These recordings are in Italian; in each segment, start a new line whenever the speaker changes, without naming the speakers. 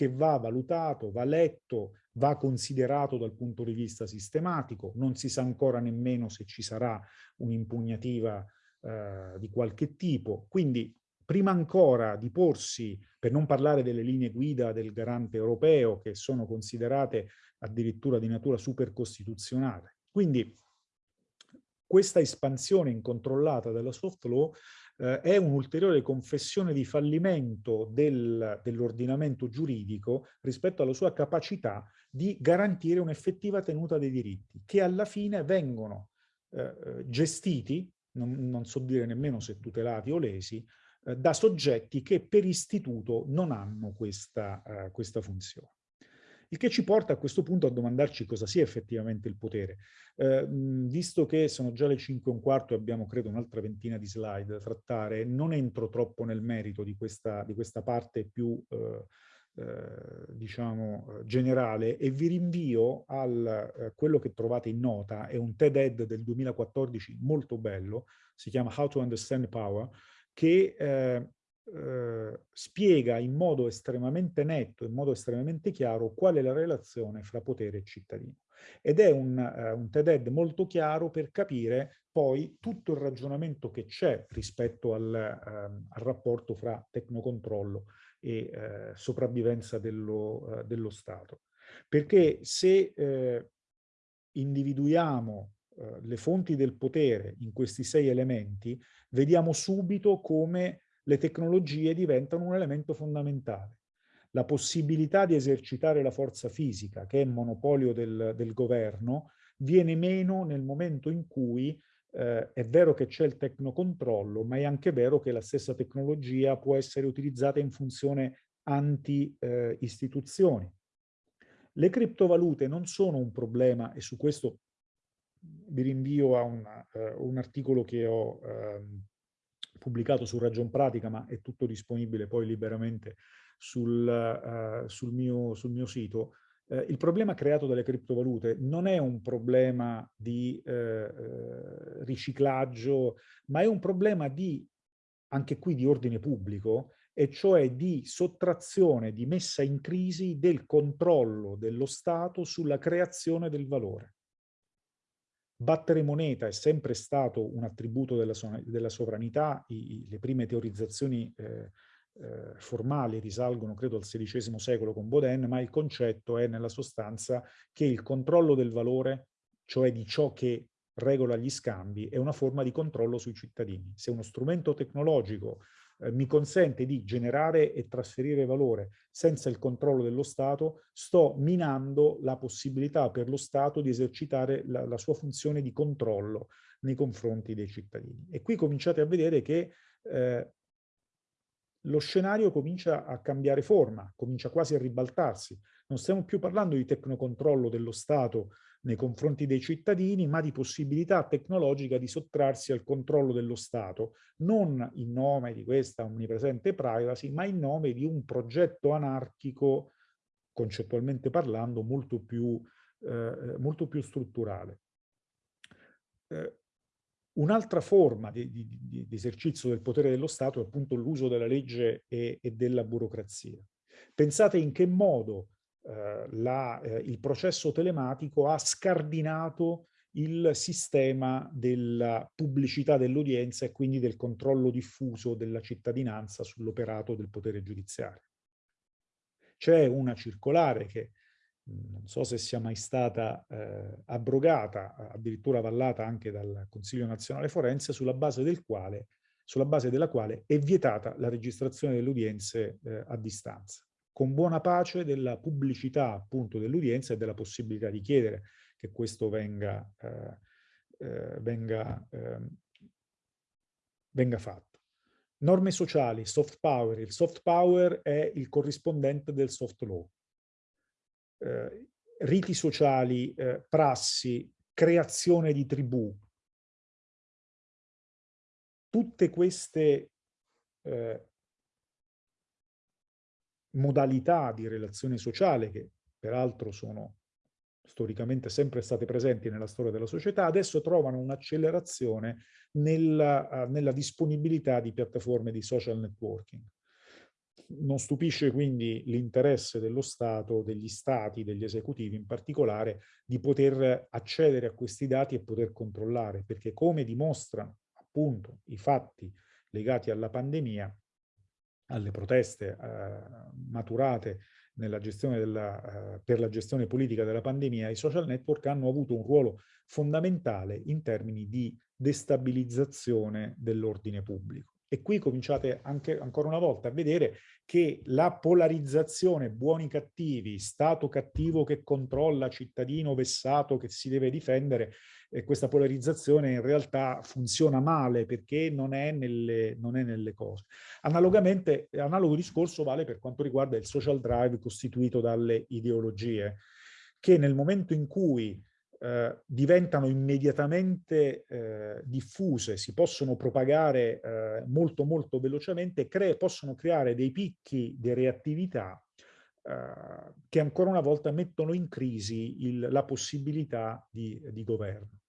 che va valutato, va letto, va considerato dal punto di vista sistematico, non si sa ancora nemmeno se ci sarà un'impugnativa eh, di qualche tipo. Quindi prima ancora di porsi, per non parlare delle linee guida del garante europeo, che sono considerate addirittura di natura supercostituzionale. Quindi questa espansione incontrollata della soft law eh, è un'ulteriore confessione di fallimento del, dell'ordinamento giuridico rispetto alla sua capacità di garantire un'effettiva tenuta dei diritti, che alla fine vengono eh, eh, gestiti, non, non, so dire nemmeno se tutelati o lesi, eh, da soggetti che per istituto non hanno questa, eh, questa funzione. Il che ci porta a questo punto a domandarci cosa sia effettivamente il potere. Eh, visto che sono già le 5 e un quarto e abbiamo credo un'altra ventina di slide da trattare, non entro troppo nel merito di questa, di questa parte più eh, eh, diciamo generale e vi rinvio a eh, quello che trovate in nota, è un TED-Ed del 2014 molto bello, si chiama How to Understand Power, che eh, eh, spiega in modo estremamente netto, in modo estremamente chiaro, qual è la relazione fra potere e cittadino. Ed è un, uh, un TED molto chiaro per capire poi tutto il ragionamento che c'è rispetto al, uh, al, rapporto fra tecnocontrollo e uh, sopravvivenza dello, eh, dello, Stato. Perché se individuiamo le fonti del potere in questi sei elementi, vediamo subito come le tecnologie diventano un elemento fondamentale. La possibilità di esercitare la forza fisica, che è monopolio del, del governo, viene meno nel momento in cui eh, è vero che c'è il tecnocontrollo, ma è anche vero che la stessa tecnologia può essere utilizzata in funzione anti-istituzioni. Eh, le criptovalute non sono un problema, e su questo vi rinvio a una, uh, un articolo che ho uh, pubblicato su Ragion Pratica, ma è tutto disponibile poi liberamente sul, uh, sul, mio, sul mio, sito, uh, il problema creato dalle criptovalute non è un problema di uh, riciclaggio, ma è un problema di, anche qui di ordine pubblico, e cioè di sottrazione, di messa in crisi del controllo dello Stato sulla creazione del valore. Battere moneta è sempre stato un attributo della, della sovranità, I, le prime teorizzazioni eh, eh, formali risalgono credo al XVI secolo con Baudin, ma il concetto è nella sostanza che il controllo del valore, cioè di ciò che regola gli scambi, è una forma di controllo sui cittadini. Se uno strumento tecnologico eh, mi consente di generare e trasferire valore senza il controllo dello Stato, sto minando la possibilità per lo Stato di esercitare la, la sua funzione di controllo nei confronti dei cittadini. E qui cominciate a vedere che eh, lo scenario comincia a cambiare forma, comincia quasi a ribaltarsi. Non stiamo più parlando di tecnocontrollo dello Stato nei confronti dei cittadini, ma di possibilità tecnologica di sottrarsi al controllo dello Stato, non in nome di questa omnipresente privacy, ma in nome di un progetto anarchico, concettualmente parlando, molto più, eh, molto più strutturale. Eh, Un'altra forma di, di, di, esercizio del potere dello Stato è appunto l'uso della legge e, e, della burocrazia. Pensate in che modo eh, la, eh, il processo telematico ha scardinato il sistema della pubblicità dell'udienza e quindi del controllo diffuso della cittadinanza sull'operato del potere giudiziario. C'è una circolare che non so se sia mai stata eh, abrogata, addirittura avallata anche dal Consiglio nazionale forense, sulla base, del quale, sulla base della quale è vietata la registrazione delle udienze eh, a distanza con buona pace della pubblicità appunto dell'udienza e della possibilità di chiedere che questo venga, eh, eh, venga, eh, venga fatto. Norme sociali, soft power. Il soft power è il corrispondente del soft law. Eh, riti sociali, eh, prassi, creazione di tribù. Tutte queste eh, modalità di relazione sociale che peraltro sono storicamente sempre state presenti nella storia della società, adesso trovano un'accelerazione nella, uh, nella, disponibilità di piattaforme di social networking. Non stupisce quindi l'interesse dello Stato, degli Stati, degli esecutivi in particolare, di poter accedere a questi dati e poter controllare, perché come dimostrano appunto i fatti legati alla pandemia, alle proteste eh, maturate della, eh, per la gestione politica della pandemia, i social network hanno avuto un ruolo fondamentale in termini di destabilizzazione dell'ordine pubblico. E qui cominciate anche ancora una volta a vedere che la polarizzazione buoni-cattivi, Stato cattivo che controlla, cittadino vessato che si deve difendere, eh, questa polarizzazione in realtà funziona male perché non è nelle, non è nelle cose. Analogamente, analogo discorso vale per quanto riguarda il social drive costituito dalle ideologie, che nel momento in cui eh, diventano immediatamente eh, diffuse, si possono propagare eh, molto molto velocemente, cre possono creare dei picchi di reattività eh, che ancora una volta mettono in crisi il, la possibilità di, di, governo.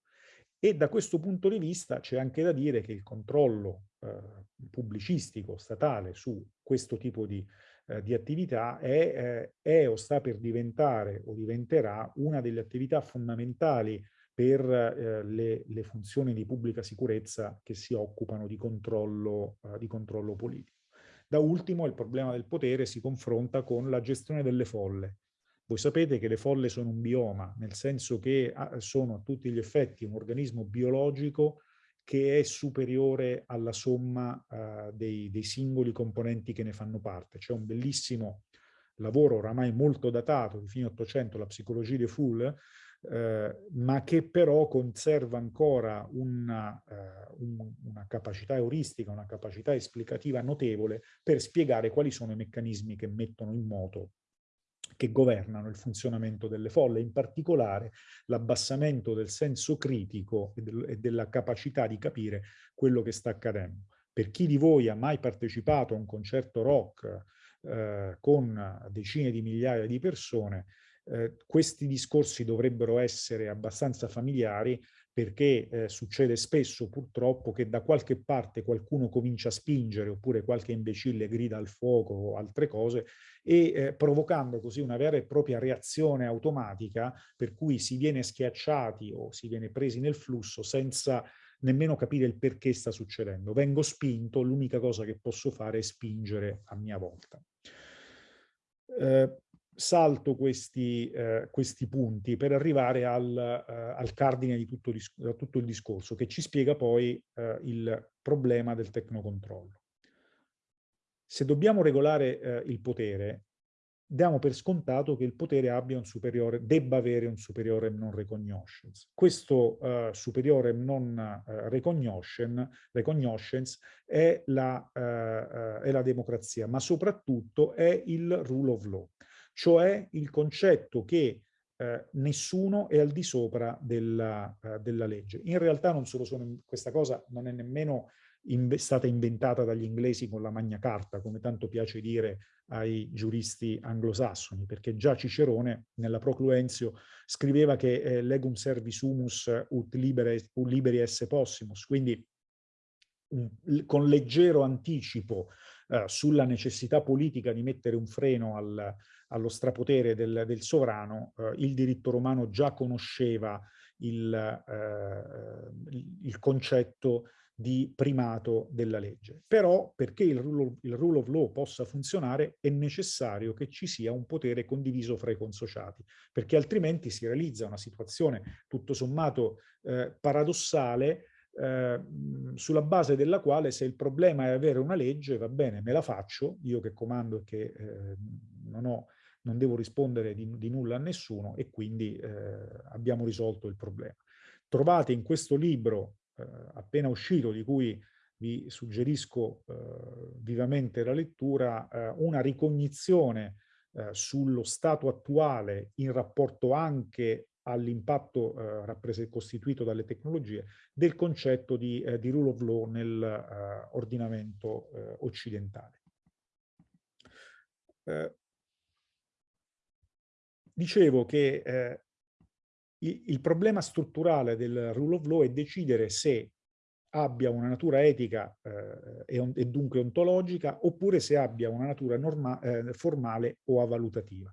E da questo punto di vista c'è anche da dire che il controllo eh, pubblicistico statale su questo tipo di eh, di attività è, eh, è, o sta per diventare o diventerà una delle attività fondamentali per eh, le, le, funzioni di pubblica sicurezza che si occupano di controllo, eh, di controllo politico. Da ultimo il problema del potere si confronta con la gestione delle folle. Voi sapete che le folle sono un bioma, nel senso che ah, sono a tutti gli effetti un organismo biologico che è superiore alla somma uh, dei, dei, singoli componenti che ne fanno parte. C'è un bellissimo lavoro oramai molto datato di fine 800, la psicologia de Foule, eh, ma che però conserva ancora una, eh, un, una capacità euristica, una capacità esplicativa notevole per spiegare quali sono i meccanismi che mettono in moto che governano il funzionamento delle folle, in particolare l'abbassamento del senso critico e, del, e, della capacità di capire quello che sta accadendo. Per chi di voi ha mai partecipato a un concerto rock eh, con decine di migliaia di persone, eh, questi discorsi dovrebbero essere abbastanza familiari perché eh, succede spesso purtroppo che da qualche parte qualcuno comincia a spingere oppure qualche imbecille grida al fuoco o altre cose e eh, provocando così una vera e propria reazione automatica per cui si viene schiacciati o si viene presi nel flusso senza nemmeno capire il perché sta succedendo. Vengo spinto, l'unica cosa che posso fare è spingere a mia volta. Eh, salto questi, eh, questi, punti per arrivare al, eh, al cardine di tutto, tutto, il discorso, che ci spiega poi eh, il problema del tecnocontrollo. Se dobbiamo regolare eh, il potere, diamo per scontato che il potere abbia un superiore, debba avere un superiore non recognitions. Questo uh, superiore non uh, recognition, è la, uh, è la democrazia, ma soprattutto è il rule of law cioè il concetto che eh, nessuno è al di sopra della, eh, della, legge. In realtà non solo sono, questa cosa non è nemmeno in, stata inventata dagli inglesi con la Magna Carta, come tanto piace dire ai giuristi anglosassoni, perché già Cicerone nella Procluenzio scriveva che eh, legum servis humus ut libere, ut liberi esse possimus, quindi un, con leggero anticipo eh, sulla necessità politica di mettere un freno al, allo strapotere del, del sovrano, eh, il diritto romano già conosceva il, eh, il, concetto di primato della legge. Però perché il rule, of, il rule, of, law possa funzionare è necessario che ci sia un potere condiviso fra i consociati, perché altrimenti si realizza una situazione tutto sommato eh, paradossale eh, sulla base della quale se il problema è avere una legge, va bene, me la faccio, io che comando e che eh, non ho non devo rispondere di, di nulla a nessuno e quindi eh, abbiamo risolto il problema. Trovate in questo libro eh, appena uscito, di cui vi suggerisco eh, vivamente la lettura, eh, una ricognizione eh, sullo stato attuale in rapporto anche all'impatto eh, costituito dalle tecnologie del concetto di, eh, di rule of law nell'ordinamento eh, occidentale. Dicevo che eh, il, il, problema strutturale del rule of law è decidere se abbia una natura etica eh, e, e, dunque ontologica, oppure se abbia una natura norma, eh, formale o avalutativa.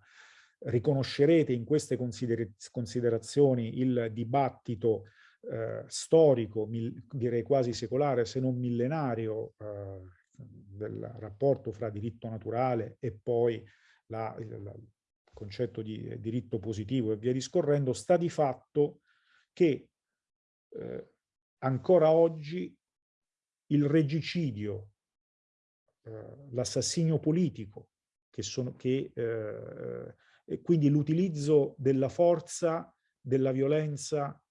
Riconoscerete in queste consider considerazioni il dibattito eh, storico, direi quasi secolare, se non millenario, eh, del rapporto fra diritto naturale e poi la, il, concetto di diritto positivo e via discorrendo, sta di fatto che eh, ancora oggi il regicidio, eh, l'assassinio politico, che sono, che, eh, e quindi l'utilizzo della forza, della violenza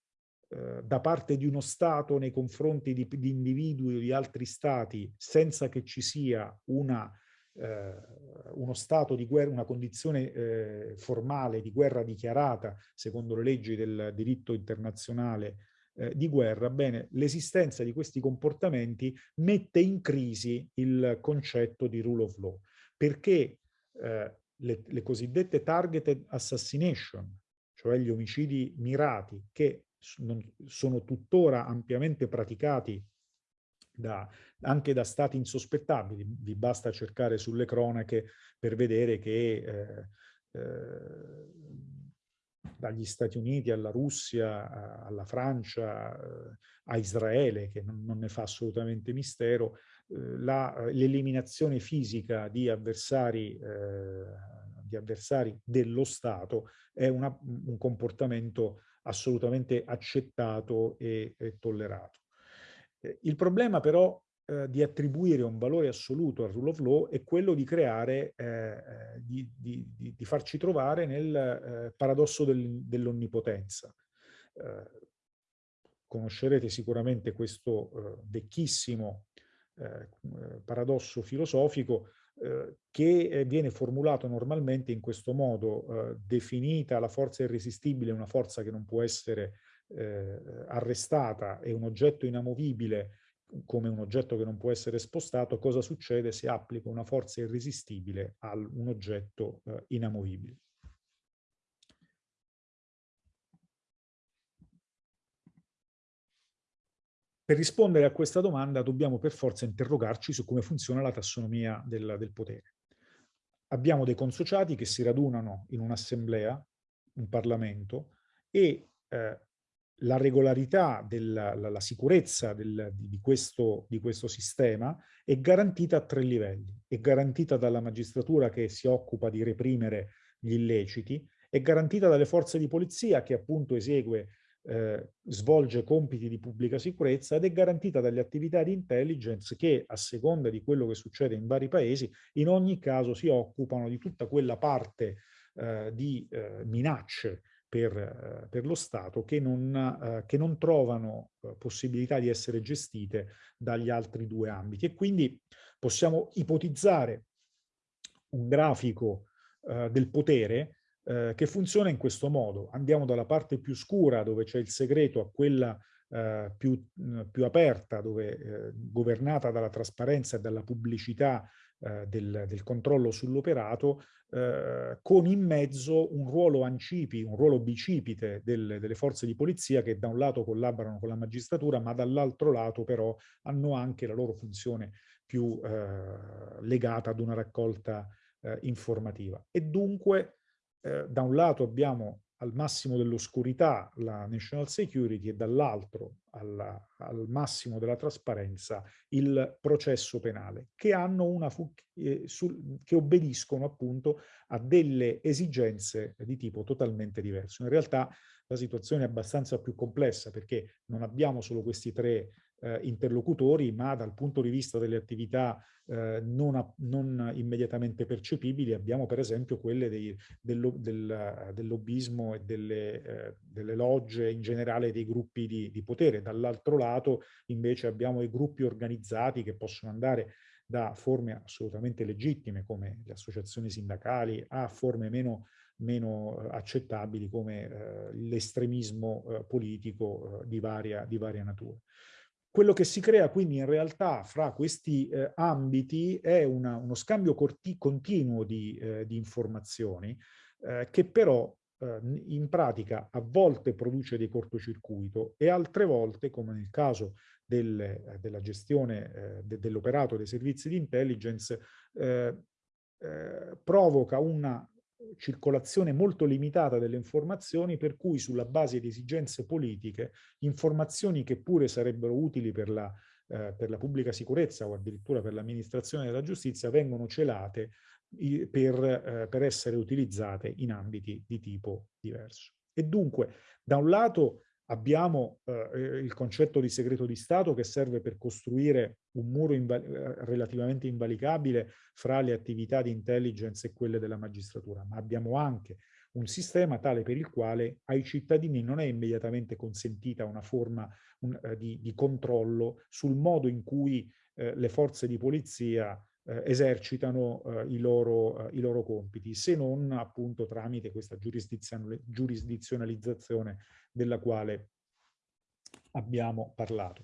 eh, da parte di uno Stato nei confronti di, di individui o di altri Stati senza che ci sia una eh, uno stato di guerra, una condizione eh, formale di guerra dichiarata secondo le leggi del diritto internazionale eh, di guerra, bene, l'esistenza di questi comportamenti mette in crisi il concetto di rule of law, perché eh, le, le cosiddette targeted assassination, cioè gli omicidi mirati, che sono tuttora ampiamente praticati da, anche da stati insospettabili. Vi basta cercare sulle cronache per vedere che eh, eh, dagli Stati Uniti alla Russia, alla Francia, eh, a Israele, che non, non, ne fa assolutamente mistero, eh, l'eliminazione fisica di avversari, eh, di avversari, dello Stato è una, un comportamento assolutamente accettato e, e tollerato. Eh, il problema però eh, di attribuire un valore assoluto al rule of law è quello di creare, eh, eh di, di, di, farci trovare nel eh, paradosso del, dell'onnipotenza. Eh, conoscerete sicuramente questo vecchissimo paradosso filosofico che viene formulato normalmente in questo modo, definita la forza irresistibile una forza che non può essere eh, arrestata e un oggetto inamovibile come un oggetto che non può essere spostato, cosa succede se applico una forza irresistibile a un oggetto eh, inamovibile? Per rispondere a questa domanda dobbiamo per forza interrogarci su come funziona la tassonomia del, del potere. Abbiamo dei consociati che si radunano in un'assemblea, un Parlamento, e eh, la regolarità, della, la, la sicurezza del, di, questo, di, questo, sistema è garantita a tre livelli. È garantita dalla magistratura che si occupa di reprimere gli illeciti, è garantita dalle forze di polizia che appunto esegue, eh, svolge compiti di pubblica sicurezza ed è garantita dalle attività di intelligence che a seconda di quello che succede in vari paesi in ogni caso si occupano di tutta quella parte eh, di eh, minacce per, eh, per lo Stato che non, eh, che non trovano eh, possibilità di essere gestite dagli altri due ambiti. E quindi possiamo ipotizzare un grafico del potere che funziona in questo modo. Andiamo dalla parte più scura dove c'è il segreto a quella eh, più, più, aperta, dove, eh, governata dalla trasparenza e dalla pubblicità eh, del, del, controllo sull'operato, eh, con in mezzo un ruolo ancipi, un ruolo bicipite del, delle forze di polizia che da un lato collaborano con la magistratura, ma dall'altro lato però hanno anche la loro funzione più eh, legata ad una raccolta informativa. E dunque, da un lato abbiamo al massimo dell'oscurità la national security e dall'altro al massimo della trasparenza il processo penale, che, hanno una eh, che obbediscono appunto a delle esigenze di tipo totalmente diverso. In realtà la situazione è abbastanza più complessa perché non abbiamo solo questi tre eh, interlocutori, ma dal punto di vista delle attività eh, non, a, non, immediatamente percepibili abbiamo per esempio quelle dei, del, del, del, lobbismo e delle, eh, delle, logge, in generale dei gruppi di, di potere. Dall'altro lato invece abbiamo i gruppi organizzati che possono andare da forme assolutamente legittime come le associazioni sindacali a forme meno, meno eh, accettabili come eh, l'estremismo eh, politico eh, di varia, di varia natura. Quello che si crea quindi in realtà fra questi eh, ambiti è una, uno scambio continuo di, eh, di informazioni eh, che però eh, in pratica a volte produce dei cortocircuito e altre volte, come nel caso delle, eh, della gestione eh, de, dell'operato dei servizi di intelligence provoca una circolazione molto limitata delle informazioni per cui sulla base di esigenze politiche informazioni che pure sarebbero utili per la, eh, per la pubblica sicurezza o addirittura per l'amministrazione della giustizia vengono celate per, eh, per essere utilizzate in ambiti di tipo diverso. E dunque, da un lato abbiamo eh, il concetto di segreto di Stato che serve per costruire un muro inval eh, relativamente invalicabile fra le attività di intelligence e quelle della magistratura, ma abbiamo anche un sistema tale per il quale ai cittadini non è immediatamente consentita una forma un, eh, di, di, controllo sul modo in cui eh, le forze di polizia eh, esercitano eh, i, loro, i, loro, compiti, se non appunto tramite questa giurisdizionalizzazione della quale abbiamo parlato.